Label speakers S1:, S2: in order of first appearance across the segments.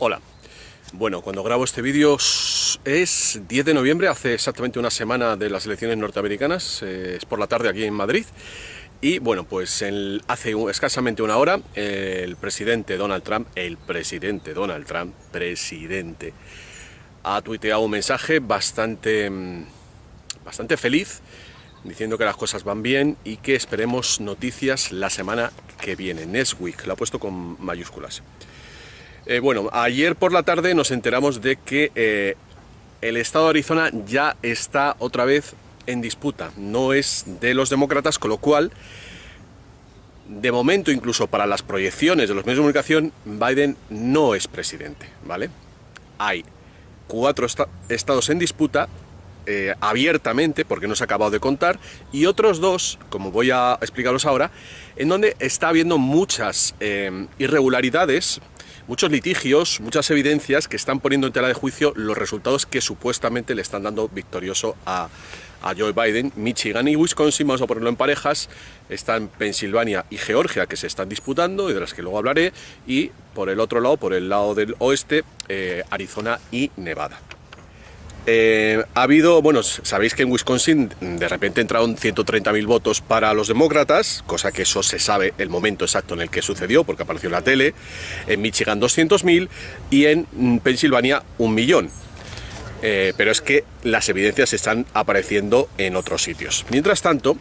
S1: Hola. Bueno, cuando grabo este vídeo es 10 de noviembre, hace exactamente una semana de las elecciones norteamericanas, eh, es por la tarde aquí en Madrid, y bueno, pues hace escasamente una hora el presidente Donald Trump, el presidente Donald Trump, presidente, ha tuiteado un mensaje bastante, mm, bastante feliz, diciendo que las cosas van bien y que esperemos noticias la semana que viene, next week, lo ha puesto con mayúsculas. Eh, bueno, ayer por la tarde nos enteramos de que eh, el estado de Arizona ya está otra vez en disputa, no es de los demócratas, con lo cual, de momento, incluso para las proyecciones de los medios de comunicación, Biden no es presidente, ¿vale? Hay cuatro estados en disputa, eh, abiertamente, porque no se ha acabado de contar, y otros dos, como voy a explicaros ahora, en donde está habiendo muchas irregularidades, muchos litigios, muchas evidencias que están poniendo en tela de juicio los resultados que supuestamente le están dando victorioso a, Joe Biden. Michigan y Wisconsin, vamos a ponerlo en parejas, están Pensilvania y Georgia que se están disputando y de las que luego hablaré, y por el otro lado, por el lado del oeste, eh, Arizona y Nevada. Eh, ha habido, bueno, sabéis que en Wisconsin de repente entraron 130.000 votos para los demócratas, cosa que eso se sabe el momento exacto en el que sucedió, porque apareció en la tele, en Michigan 200.000 y en Pensilvania un millón. Eh, pero es que las evidencias están apareciendo en otros sitios. Mientras tanto,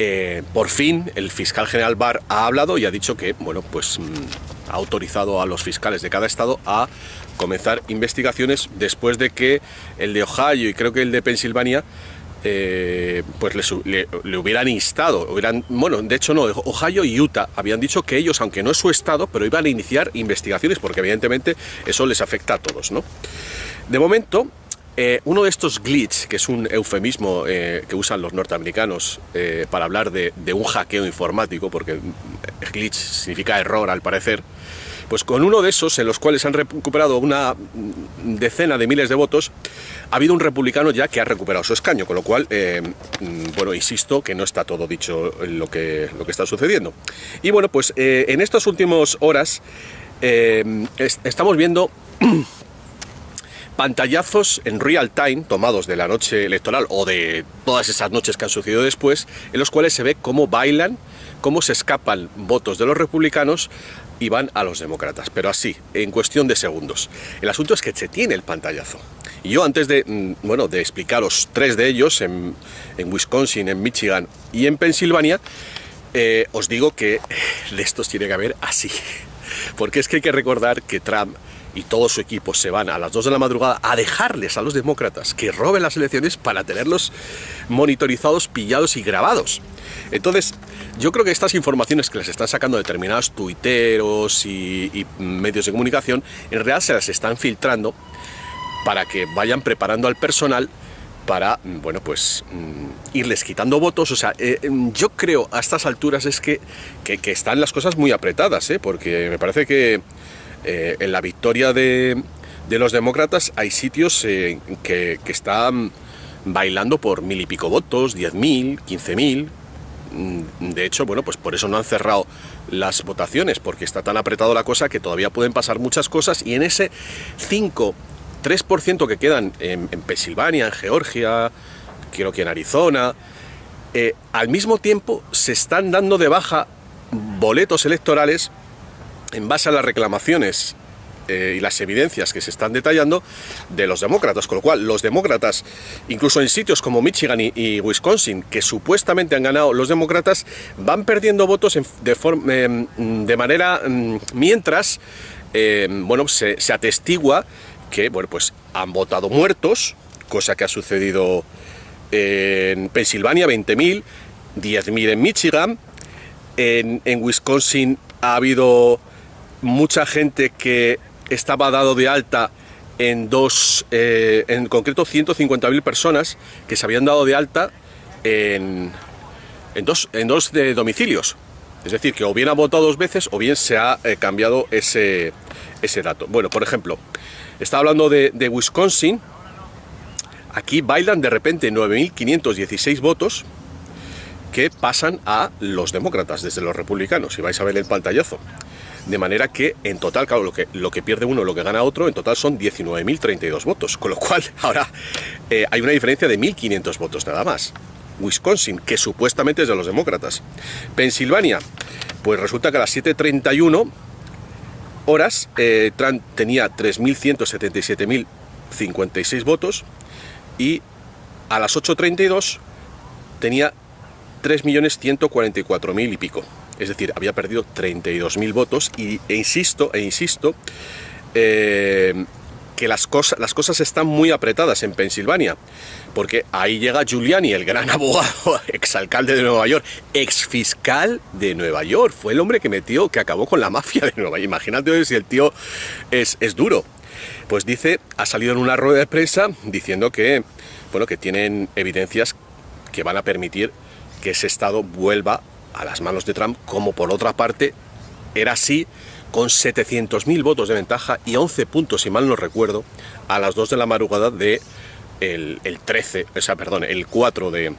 S1: eh, por fin el fiscal general Barr ha hablado y ha dicho que, bueno, pues mm, ha autorizado a los fiscales de cada estado a comenzar investigaciones después de que el de Ohio y creo que el de Pensilvania eh, pues le, hubieran instado, hubieran, bueno, de hecho no, Ohio y Utah habían dicho que ellos, aunque no es su estado, pero iban a iniciar investigaciones porque evidentemente eso les afecta a todos, ¿no? De momento, eh, uno de estos glitch, que es un eufemismo eh, que usan los norteamericanos para hablar de, un hackeo informático, porque glitch significa error al parecer, pues con uno de esos, en los cuales han recuperado una decena de miles de votos, ha habido un republicano ya que ha recuperado su escaño, con lo cual, mm, bueno, insisto que no está todo dicho lo que, lo que está sucediendo. Y bueno, pues en estas últimas horas estamos viendo pantallazos en real time tomados de la noche electoral o de todas esas noches que han sucedido después, en los cuales se ve cómo bailan, cómo se escapan votos de los republicanos y van a los demócratas, pero así, en cuestión de segundos. El asunto es que se tiene el pantallazo. Y yo antes de, mm, bueno, de explicaros tres de ellos, en, Wisconsin, en Michigan y en Pensilvania, eh, os digo que de estos tiene que haber así. Porque es que hay que recordar que Trump y todo su equipo se van a las 2 de la madrugada a dejarles a los demócratas que roben las elecciones para tenerlos monitorizados, pillados y grabados. Entonces, yo creo que estas informaciones que les están sacando determinados tuiteros y, medios de comunicación, en realidad se las están filtrando para que vayan preparando al personal para, bueno, pues mm, irles quitando votos. O sea, eh, yo creo a estas alturas es que, que, que están las cosas muy apretadas, ¿eh? porque me parece que eh, en la victoria de, los demócratas hay sitios eh, que, están bailando por mil y pico votos, diez mil, quince mil. Mm, de hecho, bueno, pues por eso no han cerrado las votaciones, porque está tan apretado la cosa que todavía pueden pasar muchas cosas y en ese 5, 3% que quedan en, Pensilvania, en Georgia, creo que en Arizona, eh, al mismo tiempo se están dando de baja boletos electorales en base a las reclamaciones eh, y las evidencias que se están detallando de los demócratas, con lo cual los demócratas, incluso en sitios como Michigan y, Wisconsin, que supuestamente han ganado los demócratas, van perdiendo votos de, forma, em, de manera mm, mientras em, bueno, se, atestigua que bueno, pues han votado muertos, cosa que ha sucedido en Pensilvania, 20.000, 10.000 en Michigan, en Wisconsin ha habido mucha gente que estaba dado de alta en dos, eh, en concreto 150.000 personas que se habían dado de alta en, en, dos, en dos domicilios. Es decir, que o bien ha votado dos veces o bien se ha eh, cambiado ese, ese dato. Bueno, por ejemplo, estaba hablando de, de Wisconsin. Aquí bailan de repente 9.516 votos que pasan a los demócratas desde los republicanos. Y vais a ver el pantallazo. De manera que, en total, claro, lo que, lo que pierde uno, lo que gana otro, en total son 19.032 votos. Con lo cual, ahora eh, hay una diferencia de 1.500 votos nada más. Wisconsin, que supuestamente es de los demócratas. Pensilvania, pues resulta que a las 7.31 horas eh, Trump tenía 3.177.056 votos y a las 8.32 tenía 3.144.000 y pico. Es decir, había perdido 32.000 votos y, e insisto, e insisto, eh, que las, cosas, las cosas están muy apretadas en Pensilvania, porque ahí llega Giuliani, el gran abogado, exalcalde de Nueva York, exfiscal de Nueva York, fue el hombre que metió, que acabó con la mafia de Nueva York. Imagínate si el tío es, es duro. Pues dice, ha salido en una rueda de prensa diciendo que, bueno, que tienen evidencias que van a permitir que ese estado vuelva a las manos de Trump, como por otra parte era así con 700.000 votos de ventaja y 11 puntos, si mal no recuerdo, a las 2 de la madrugada de el, 13, o sea, perdón, el 4 de,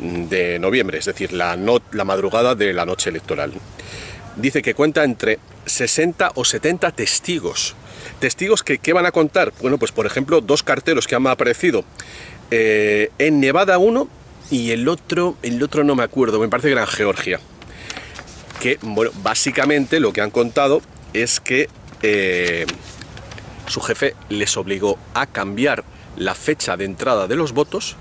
S1: de noviembre, es decir, la, la madrugada de la noche electoral. Dice que cuenta entre 60 o 70 testigos. ¿Testigos que qué van a contar? Bueno, pues por ejemplo, dos carteros que han aparecido eh, en Nevada uno y el otro, el otro no me acuerdo, me parece que era Georgia que, bueno, básicamente lo que han contado es que eh, su jefe les obligó a cambiar la fecha de entrada de los votos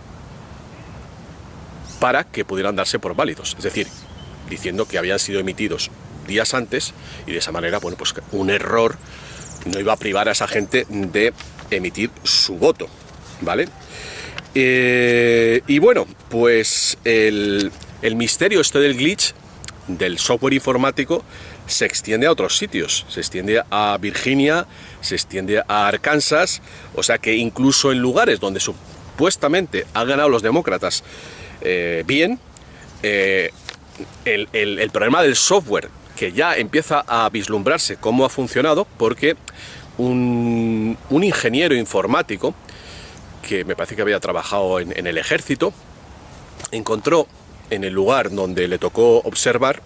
S1: para que pudieran darse por válidos. Es decir, diciendo que habían sido emitidos días antes y de esa manera, bueno, pues un error no iba a privar a esa gente de emitir su voto, ¿vale? Eh, y bueno, pues el, el misterio este del glitch del software informático se extiende a otros sitios, se extiende a Virginia, se extiende a Arkansas, o sea que incluso en lugares donde supuestamente han ganado los demócratas eh, bien, eh, el, problema del software que ya empieza a vislumbrarse cómo ha funcionado, porque un, ingeniero informático, que me parece que había trabajado en el ejército, encontró en el lugar donde le tocó observar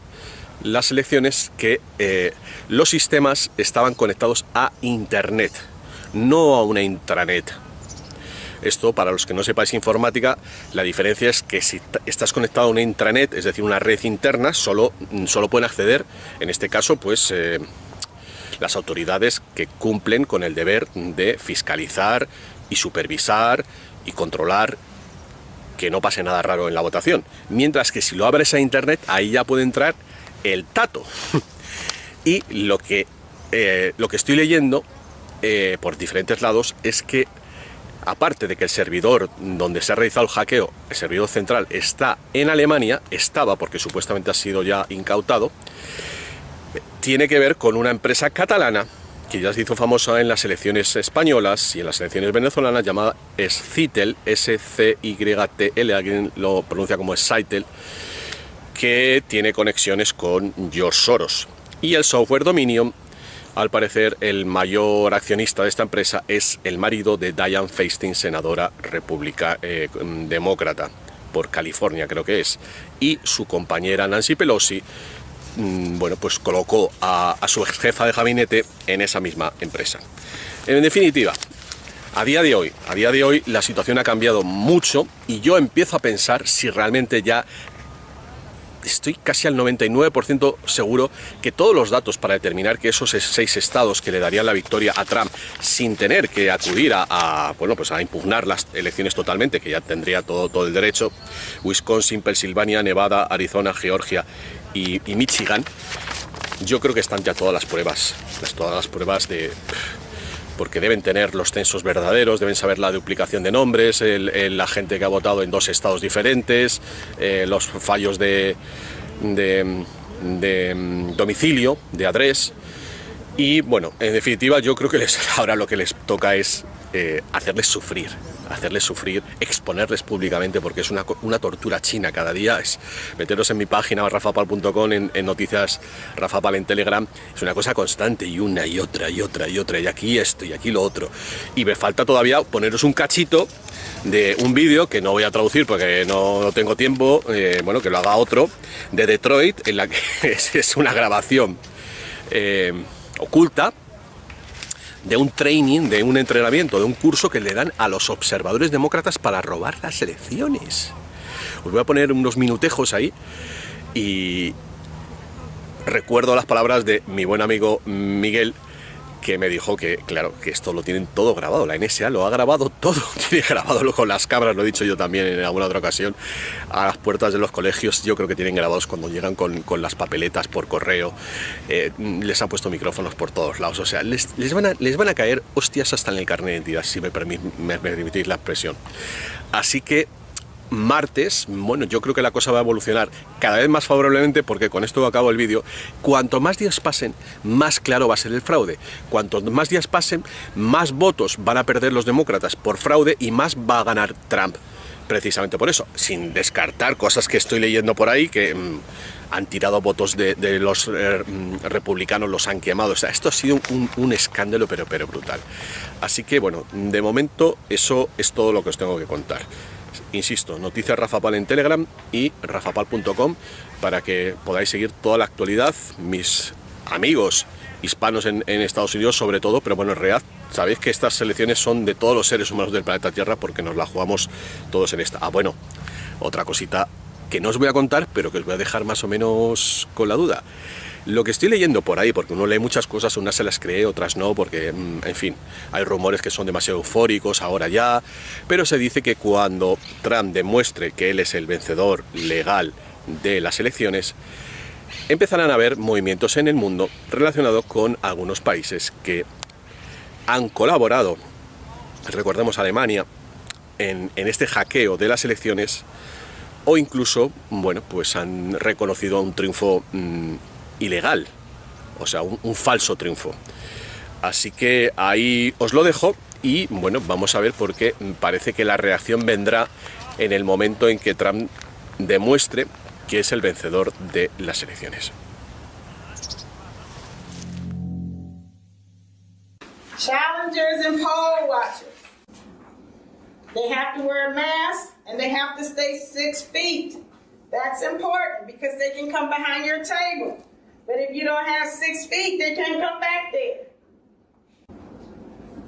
S1: las elecciones que eh, los sistemas estaban conectados a Internet, no a una intranet. Esto, para los que no sepáis informática, la diferencia es que si estás conectado a una intranet, es decir, una red interna, solo, solo pueden acceder, en este caso, pues eh, las autoridades que cumplen con el deber de fiscalizar y supervisar y controlar que no pase nada raro en la votación. Mientras que si lo abres a internet, ahí ya puede entrar el tato. y lo que, eh, lo que estoy leyendo eh, por diferentes lados es que, aparte de que el servidor donde se ha realizado el hackeo, el servidor central, está en Alemania, estaba porque supuestamente ha sido ya incautado, tiene que ver con una empresa catalana que ya se hizo famosa en las elecciones españolas y en las elecciones venezolanas, llamada Scytl, S-C-Y-T-L, alguien lo pronuncia como Scytl, que tiene conexiones con George Soros. Y el software Dominion, al parecer, el mayor accionista de esta empresa es el marido de Diane Feinstein, senadora república eh, demócrata por California, creo que es, y su compañera Nancy Pelosi, bueno, pues colocó a, su jefa de gabinete en esa misma empresa. En definitiva, a día de hoy, a día de hoy la situación ha cambiado mucho y yo empiezo a pensar si realmente ya estoy casi al 99% seguro que todos los datos para determinar que esos seis estados que le darían la victoria a Trump sin tener que acudir a, bueno, pues a impugnar las elecciones totalmente, que ya tendría todo, todo el derecho, Wisconsin, Pensilvania, Nevada, Arizona, Georgia y, Michigan, yo creo que están ya todas las pruebas, todas las pruebas de porque deben tener los censos verdaderos, deben saber la duplicación de nombres, la gente que ha votado en dos estados diferentes, eh, los fallos de, de, de, mm, domicilio, de adres. Y bueno, en definitiva yo creo que les, ahora lo que les toca es eh, hacerles sufrir, hacerles sufrir, exponerles públicamente, porque es una, una tortura china cada día. Es meteros en mi página rafapal.com, en, noticias Rafapal en Telegram, es una cosa constante y una y otra y otra y otra, y aquí esto y aquí lo otro. Y me falta todavía poneros un cachito de un vídeo que no voy a traducir porque no, tengo tiempo, eh, bueno, que lo haga otro, de Detroit, en la que es, una grabación eh, oculta de un training, de un entrenamiento, de un curso que le dan a los observadores demócratas para robar las elecciones. Os voy a poner unos minutejos ahí y recuerdo las palabras de mi buen amigo Miguel, que me dijo que, claro, que esto lo tienen todo grabado, la NSA lo ha grabado todo, tiene grabado con las cámaras, lo he dicho yo también en alguna otra ocasión, a las puertas de los colegios, yo creo que tienen grabados cuando llegan con, las papeletas por correo, eh, les han puesto micrófonos por todos lados, o sea, les, van a, les van a caer hostias hasta en el carnet de identidad, si me, me permitís la expresión. Así que martes, bueno, yo creo que la cosa va a evolucionar cada vez más favorablemente porque con esto acabo el vídeo, cuanto más días pasen, más claro va a ser el fraude. Cuanto más días pasen, más votos van a perder los demócratas por fraude y más va a ganar Trump. Precisamente por eso, sin descartar cosas que estoy leyendo por ahí que mm, han tirado votos de, los eh, mm, republicanos, los han quemado. Esto ha sido un, un escándalo, pero, pero brutal. Así que, bueno, de momento eso es todo lo que os tengo que contar. Insisto, noticias Rafapal en Telegram y rafapal.com para que podáis seguir toda la actualidad, mis amigos hispanos en, Estados Unidos sobre todo, pero bueno, en realidad sabéis que estas selecciones son de todos los seres humanos del planeta Tierra porque nos la jugamos todos en esta. Ah, bueno, otra cosita que no os voy a contar, pero que os voy a dejar más o menos con la duda. Lo que estoy leyendo por ahí, porque uno lee muchas cosas, unas se las cree, otras no, porque, mm, en fin, hay rumores que son demasiado eufóricos ahora ya, pero se dice que cuando Trump demuestre que él es el vencedor legal de las elecciones, empezarán a haber movimientos en el mundo relacionados con algunos países que han colaborado, recordemos Alemania, en, este hackeo de las elecciones, o incluso, bueno, pues han reconocido un triunfo mm, ilegal, o sea, un, falso triunfo. Así que ahí os lo dejo y bueno, vamos a ver por qué parece que la reacción vendrá en el momento en que Trump demuestre que es el vencedor de las elecciones.
S2: Challengers and poll watchers. They have to wear a mask and they have to stay six feet. That's important because they can come behind your table. But if you don't have six feet, they can't come back there.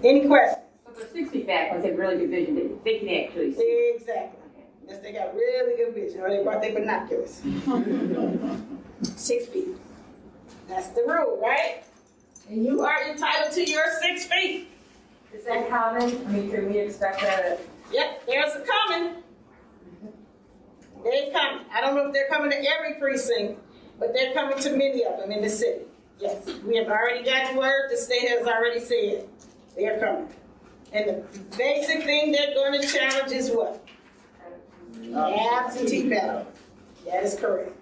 S2: Any questions?
S3: So for six feet back, once they have really good vision, they, they can actually see.
S2: Exactly. Yes, they got really good vision, or they brought their binoculars. six feet. That's the rule, right? And you are entitled to your six feet.
S3: Is that common? I mean, can we expect that?
S2: Yep, there's a coming. They're coming. I don't know if they're coming to every precinct, but they're coming to many of them in the city. Yes, we have already gotten word. The state has already said they're coming. And the basic thing they're going to challenge is what? Absentee ballot. That is correct.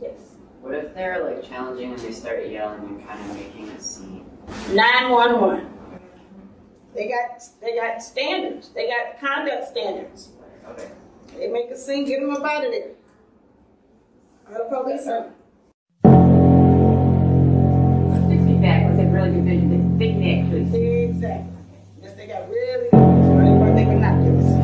S2: Yes.
S4: What if they're like challenging and they start yelling and kind of making a scene?
S2: 911. They got they got standards. They got conduct standards.
S4: Okay.
S2: They make a scene, get them up out of there. Out of police
S3: are. Six feet back, once they have really good vision, they, they can.
S2: Exactly. Yes, they got really good vision, right? They binoculars. Nine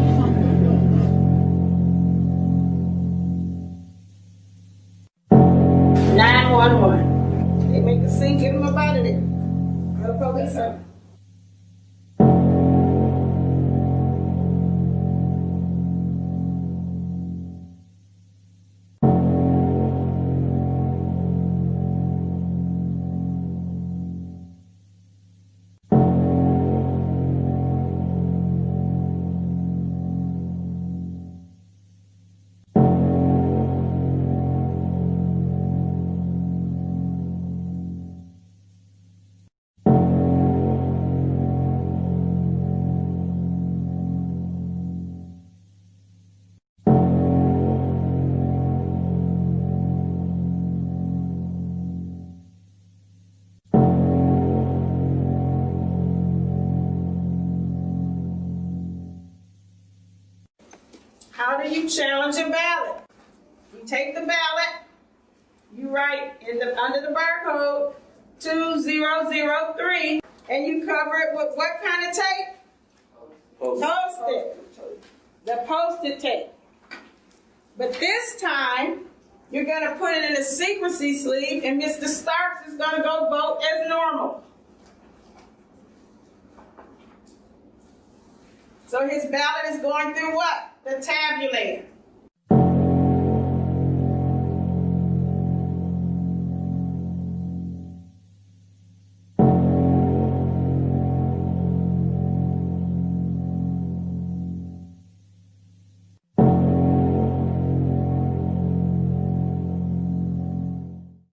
S2: you challenge a ballot. You take the ballot, you write in the, under the barcode 2003, and you cover it with what kind of tape? Post-it. The post-it tape. But this time, you're gonna put it in a secrecy sleeve, and Mr. Starks is gonna go vote as normal. So his ballot is going through what? The tabulator.